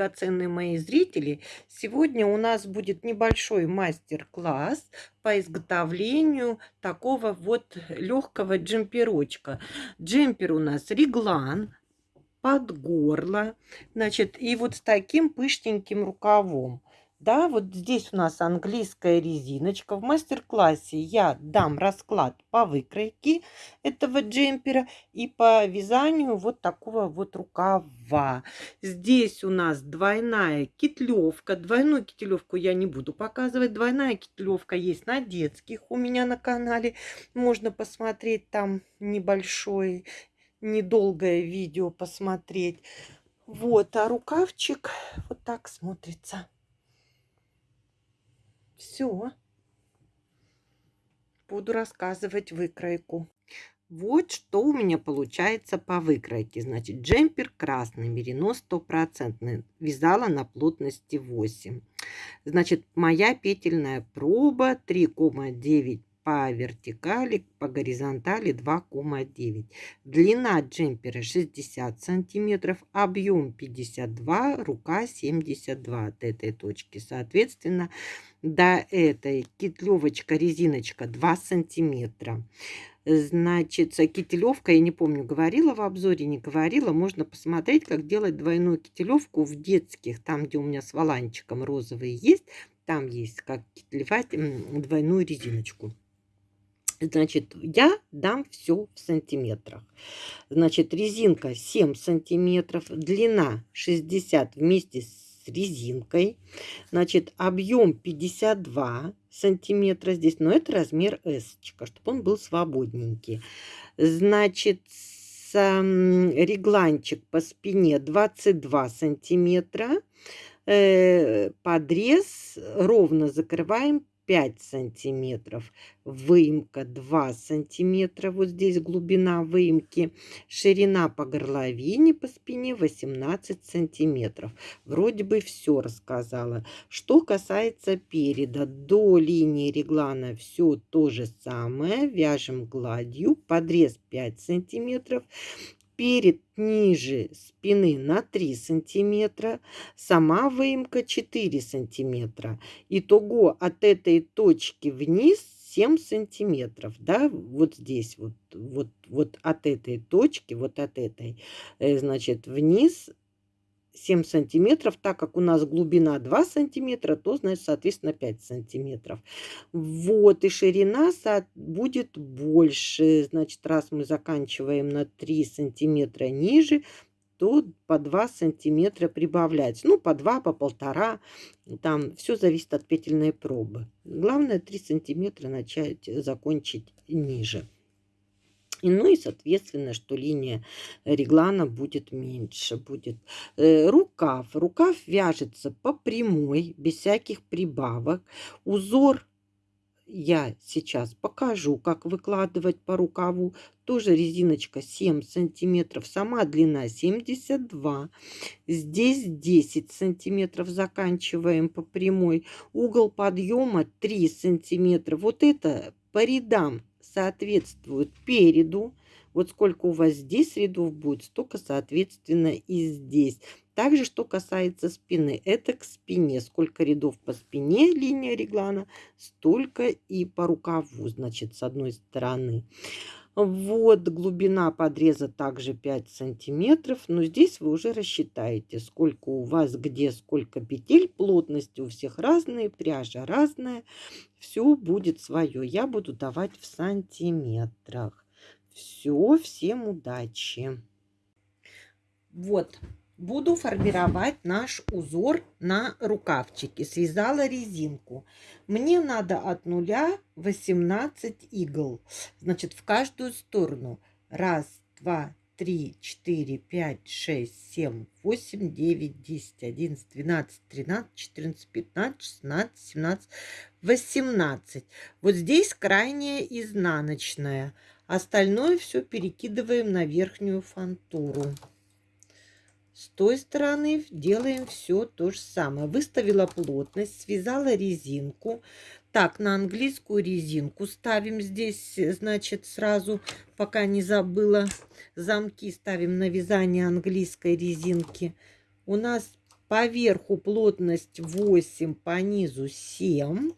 Драгоценные мои зрители! Сегодня у нас будет небольшой мастер-класс по изготовлению такого вот легкого джемперочка. Джемпер у нас реглан под горло, значит, и вот с таким пышненьким рукавом. Да, вот здесь у нас английская резиночка. В мастер-классе я дам расклад по выкройке этого джемпера и по вязанию вот такого вот рукава. Здесь у нас двойная китлевка. Двойную китлевку я не буду показывать. Двойная китлевка есть на детских у меня на канале. Можно посмотреть там небольшое, недолгое видео посмотреть. Вот, а рукавчик вот так смотрится. Все. Буду рассказывать выкройку. Вот что у меня получается по выкройке. Значит, джемпер красный, мерино стопроцентный. Вязала на плотности 8. Значит, моя петельная проба 3,9 по вертикали, по горизонтали 2,9. Длина джемпера 60 сантиметров, объем 52, рука 72 от этой точки. Соответственно, до этой китлевочка, резиночка 2 сантиметра. Значит, кителевка, я не помню, говорила в обзоре, не говорила, можно посмотреть, как делать двойную кителевку в детских, там, где у меня с воланчиком розовый есть, там есть, как кителевать двойную резиночку. Значит, я дам все в сантиметрах. Значит, резинка 7 сантиметров, длина 60 вместе с резинкой. Значит, объем 52 сантиметра здесь, но это размер S, чтобы он был свободненький. Значит, регланчик по спине 22 сантиметра. Э, подрез ровно закрываем 5 сантиметров, выемка 2 сантиметра, вот здесь глубина выемки, ширина по горловине, по спине 18 сантиметров. Вроде бы все рассказала. Что касается переда, до линии реглана все то же самое, вяжем гладью, подрез 5 сантиметров, перед ниже спины на 3 сантиметра, сама выемка 4 сантиметра. Итого от этой точки вниз 7 сантиметров, да, вот здесь вот, вот, вот от этой точки, вот от этой, э, значит, вниз 7 сантиметров, так как у нас глубина 2 сантиметра, то, значит, соответственно, 5 сантиметров. Вот, и ширина будет больше. Значит, раз мы заканчиваем на 3 сантиметра ниже, то по 2 сантиметра прибавлять. Ну, по 2, по полтора. Там все зависит от петельной пробы. Главное 3 сантиметра начать закончить ниже. И, ну и, соответственно, что линия реглана будет меньше. Будет э, рукав. Рукав вяжется по прямой, без всяких прибавок. Узор я сейчас покажу, как выкладывать по рукаву. Тоже резиночка 7 сантиметров, сама длина 72. Здесь 10 сантиметров заканчиваем по прямой. Угол подъема 3 сантиметра. Вот это по рядам соответствует переду. Вот сколько у вас здесь рядов будет, столько, соответственно, и здесь. Также, что касается спины, это к спине. Сколько рядов по спине линия реглана, столько и по рукаву, значит, с одной стороны. Вот глубина подреза также 5 сантиметров. Но здесь вы уже рассчитаете, сколько у вас где, сколько петель. Плотность у всех разные, пряжа разная. Все будет свое. Я буду давать в сантиметрах. Все, всем удачи. Вот, буду формировать наш узор на рукавчике. Связала резинку. Мне надо от нуля 18 игл. Значит, в каждую сторону. Раз, два, три, четыре, пять, шесть, семь, восемь, девять, десять, одиннадцать, двенадцать, тринадцать, четырнадцать, пятнадцать, шестнадцать, семнадцать, восемнадцать. Вот здесь крайняя изнаночная. Остальное все перекидываем на верхнюю фантуру. С той стороны делаем все то же самое. Выставила плотность, связала резинку. Так, на английскую резинку ставим здесь, значит, сразу, пока не забыла, замки ставим на вязание английской резинки. У нас По верху плотность 8, по низу 7.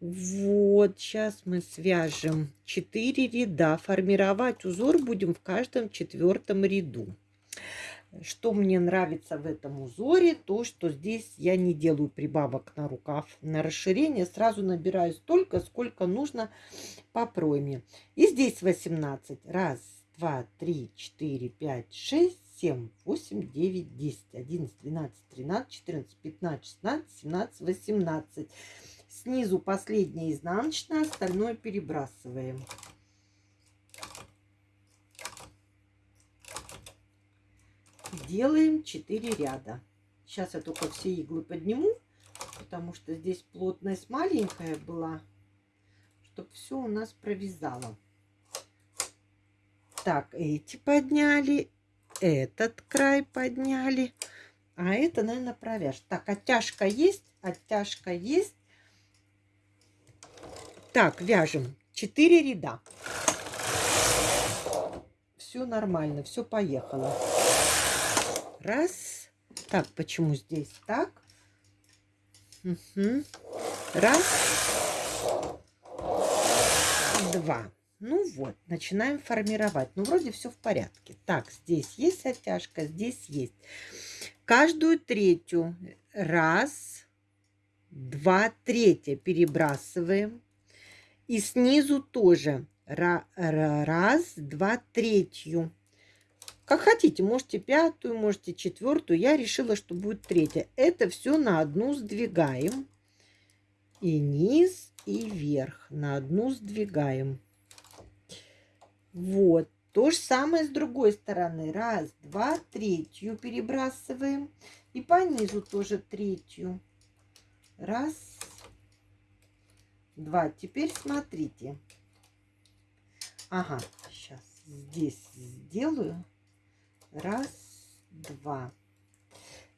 Вот, сейчас мы свяжем 4 ряда. Формировать узор будем в каждом четвертом ряду. Что мне нравится в этом узоре, то, что здесь я не делаю прибавок на рукав, на расширение. Сразу набираю столько, сколько нужно по пройме. И здесь 18. Раз, два, три, четыре, пять, шесть, семь, восемь, девять, десять, одиннадцать, двенадцать, тринадцать, четырнадцать, пятнадцать, шестнадцать, семнадцать, восемнадцать. Снизу последняя изнаночная, остальное перебрасываем. Делаем 4 ряда. Сейчас я только все иглы подниму, потому что здесь плотность маленькая была, чтобы все у нас провязало. Так, эти подняли, этот край подняли, а это, наверное, провяжь. Так, оттяжка есть, оттяжка есть. Так, вяжем 4 ряда. Все нормально, все поехало. Раз. Так, почему здесь так? Угу. Раз. Два. Ну вот, начинаем формировать. Ну, вроде все в порядке. Так, здесь есть оттяжка, здесь есть. Каждую третью. Раз, два, третья перебрасываем. И снизу тоже раз, два, третью. Как хотите, можете пятую, можете четвертую. Я решила, что будет третья. Это все на одну сдвигаем. И низ, и вверх. На одну сдвигаем. Вот. То же самое с другой стороны. Раз, два, третью перебрасываем. И по низу тоже третью. Раз, два. Теперь смотрите. Ага, сейчас здесь сделаю. Раз, два.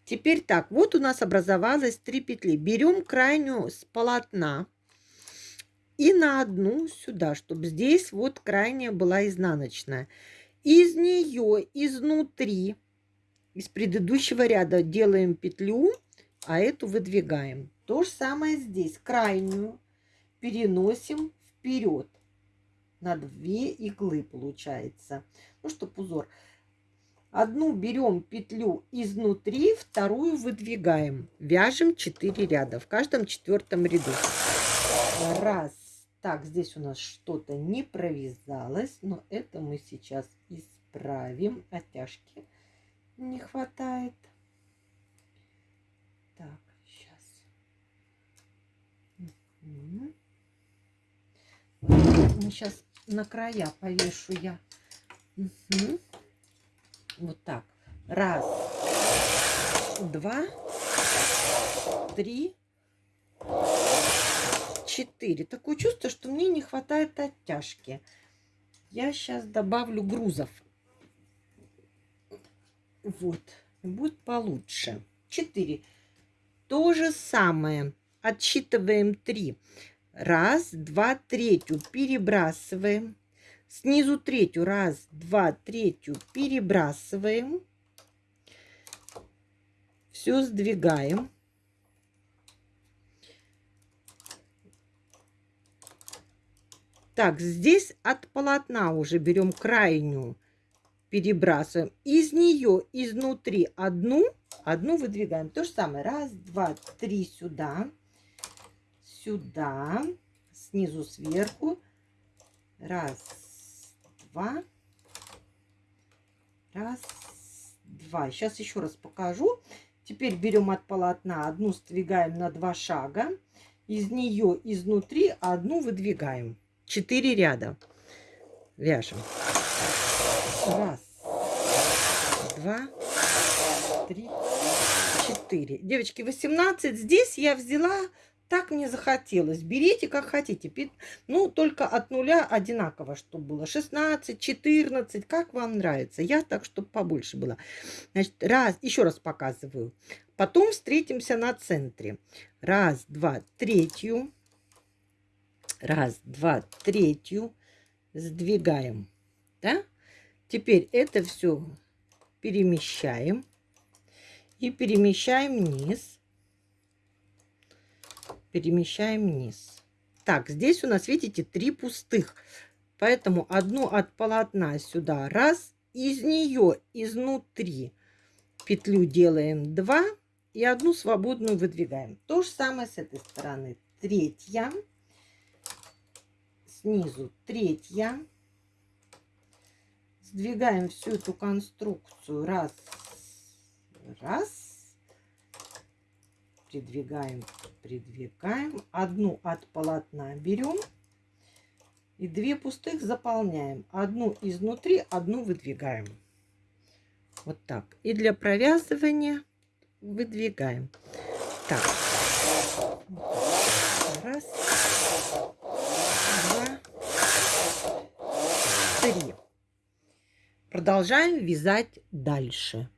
Теперь так, вот у нас образовалось три петли. Берем крайнюю с полотна и на одну сюда, чтобы здесь вот крайняя была изнаночная. Из нее изнутри, из предыдущего ряда делаем петлю, а эту выдвигаем. То же самое здесь. Крайнюю переносим вперед на две иглы получается. Ну, чтобы узор. Одну берем петлю изнутри, вторую выдвигаем. Вяжем 4 ряда в каждом четвертом ряду. Раз. Так, здесь у нас что-то не провязалось, но это мы сейчас исправим. Оттяжки не хватает. Так, сейчас. Сейчас на края повешу я. Угу. Вот так. Раз, два, три, четыре. Такое чувство, что мне не хватает оттяжки. Я сейчас добавлю грузов. Вот. Будет получше. Четыре. То же самое. Отсчитываем три. Раз, два, третью перебрасываем. Снизу третью. Раз, два, третью перебрасываем. Все сдвигаем. Так, здесь от полотна уже берем крайнюю, перебрасываем. Из нее изнутри одну, одну выдвигаем. То же самое. Раз, два, три сюда, сюда, снизу сверху. Раз, два. Раз, два. Сейчас еще раз покажу. Теперь берем от полотна одну сдвигаем на два шага. Из нее изнутри одну выдвигаем. Четыре ряда. Вяжем. Раз, два, три, четыре. Девочки, 18. Здесь я взяла так мне захотелось. Берите как хотите. Ну, только от нуля одинаково, чтобы было. 16, 14, как вам нравится. Я так, чтобы побольше было. Значит, раз, еще раз показываю. Потом встретимся на центре. Раз, два, третью. Раз, два, третью. Сдвигаем. Да? Теперь это все перемещаем. И перемещаем вниз. Перемещаем вниз. Так, здесь у нас, видите, три пустых. Поэтому одну от полотна сюда. Раз. Из нее изнутри петлю делаем 2 и одну свободную выдвигаем. То же самое с этой стороны. Третья. Снизу третья. Сдвигаем всю эту конструкцию. Раз. Раз. Придвигаем, придвигаем. Одну от полотна берем. И две пустых заполняем. Одну изнутри, одну выдвигаем. Вот так. И для провязывания выдвигаем. Так. Раз, два, три. Продолжаем вязать дальше.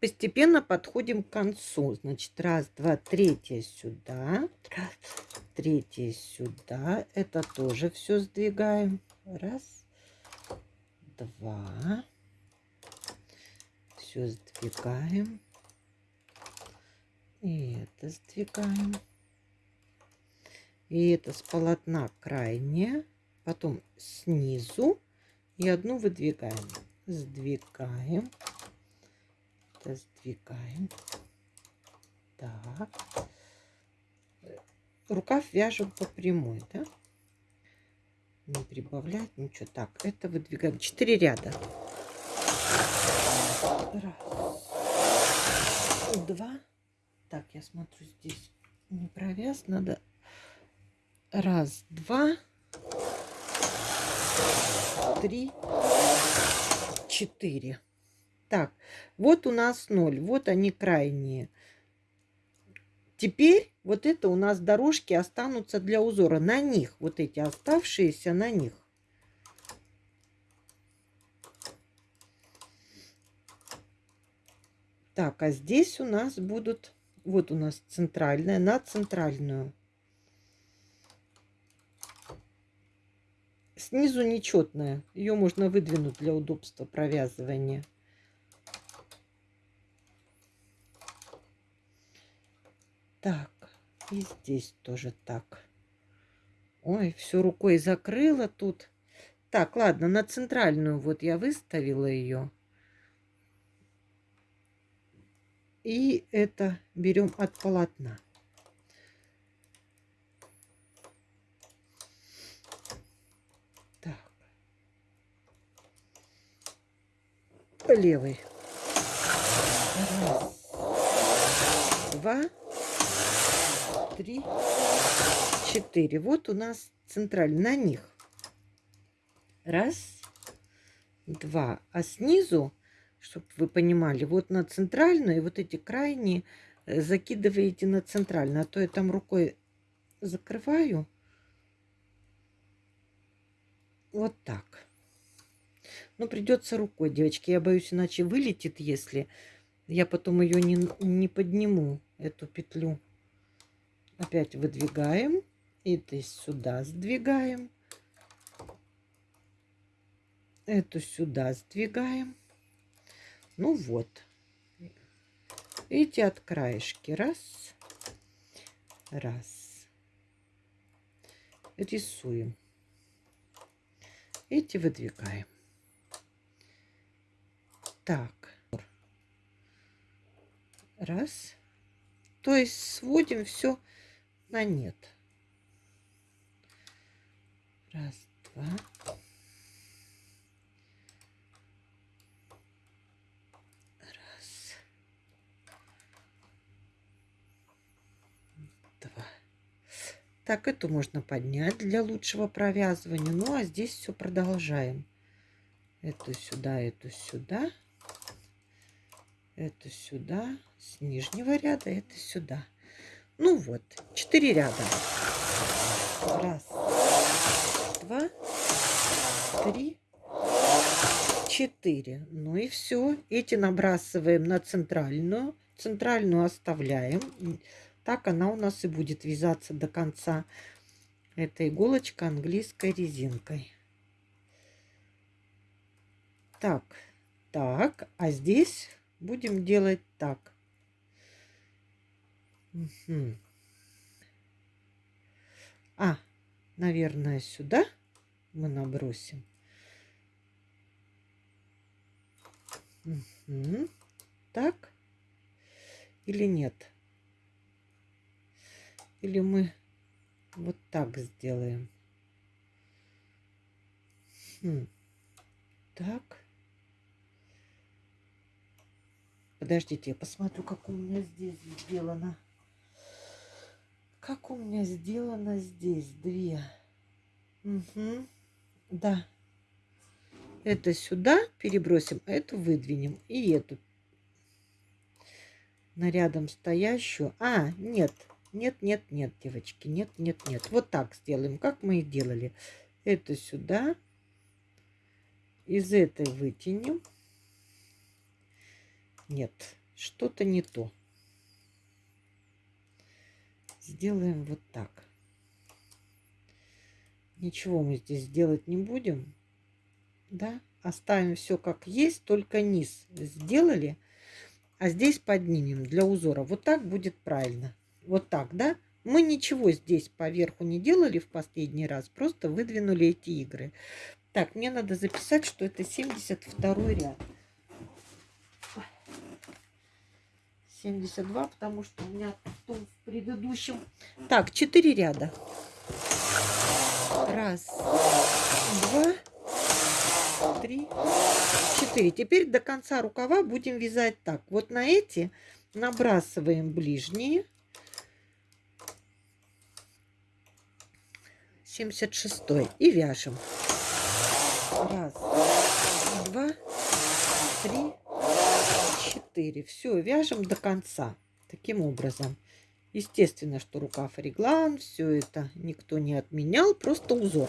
Постепенно подходим к концу. Значит, раз, два, третье сюда. Третье сюда. Это тоже все сдвигаем. Раз, два. Все сдвигаем. И это сдвигаем. И это с полотна крайнее. Потом снизу. И одну выдвигаем. Сдвигаем. Сдвигаем. Так. Рукав вяжем по прямой, да? не прибавлять ничего. Так, это выдвигаем. Четыре ряда. Раз. Два. Так, я смотрю, здесь не провяз. Надо раз, два, три, четыре. Так, вот у нас ноль. Вот они крайние. Теперь вот это у нас дорожки останутся для узора. На них, вот эти оставшиеся на них. Так, а здесь у нас будут, вот у нас центральная, на центральную. Снизу нечетная, ее можно выдвинуть для удобства провязывания. Так, и здесь тоже так. Ой, все рукой закрыла тут. Так, ладно, на центральную вот я выставила ее. И это берем от полотна. Так. Левый. Раз, два, три, четыре. Вот у нас центральный на них. Раз, два. А снизу, чтобы вы понимали, вот на центральную и вот эти крайние э, закидываете на центральную. А то я там рукой закрываю. Вот так. Но придется рукой, девочки. Я боюсь, иначе вылетит, если я потом ее не, не подниму, эту петлю опять выдвигаем. Это сюда сдвигаем. Эту сюда сдвигаем. Ну вот. Эти от краешки. Раз. Раз. Рисуем. Эти выдвигаем. Так. Раз. То есть сводим все на нет. Раз, два. Раз. Два. Так, эту можно поднять для лучшего провязывания. Ну, а здесь все продолжаем. Эту сюда, эту сюда. Эту сюда. С нижнего ряда, это сюда. Ну вот, четыре ряда. Раз, два, три, четыре. Ну и все. Эти набрасываем на центральную. Центральную оставляем. Так она у нас и будет вязаться до конца. Это иголочка английской резинкой. Так, так, а здесь будем делать так. Угу. А, наверное, сюда мы набросим. Угу. Так или нет? Или мы вот так сделаем? Хм. Так. Подождите, я посмотрю, как у меня здесь сделано. Как у меня сделано здесь? Две. Угу. Да. Это сюда перебросим, а эту выдвинем. И эту на рядом стоящую. А, нет. Нет, нет, нет, девочки. Нет, нет, нет. Вот так сделаем, как мы и делали. Это сюда. Из этой вытянем. Нет, что-то не то. Сделаем вот так. Ничего мы здесь делать не будем. Да, оставим все как есть, только низ сделали. А здесь поднимем для узора. Вот так будет правильно. Вот так, да? Мы ничего здесь поверху не делали в последний раз, просто выдвинули эти игры. Так, мне надо записать, что это 72 ряд. 72, потому что у меня в предыдущем... Так, 4 ряда. Раз, два, три, четыре. Теперь до конца рукава будем вязать так. Вот на эти набрасываем ближние. 76 и вяжем. Раз, два, три, четыре. Все, вяжем до конца. Таким образом. Естественно, что рукав реглан, все это никто не отменял, просто узор.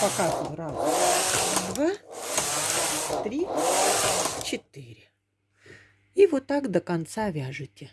Показываю. Раз, два, три, четыре. И вот так до конца вяжете.